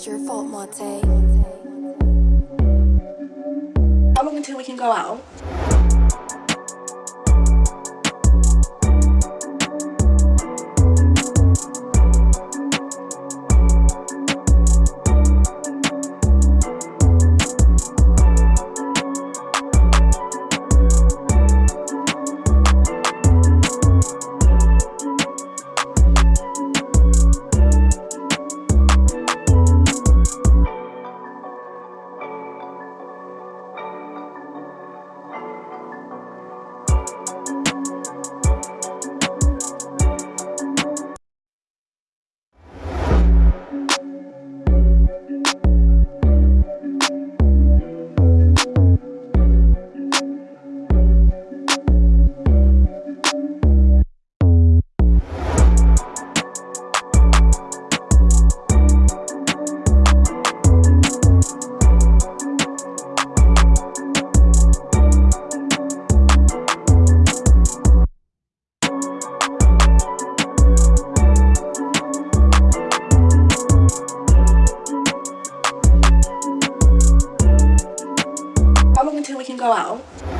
It's your fault, Monte. How long until we can go out? wow.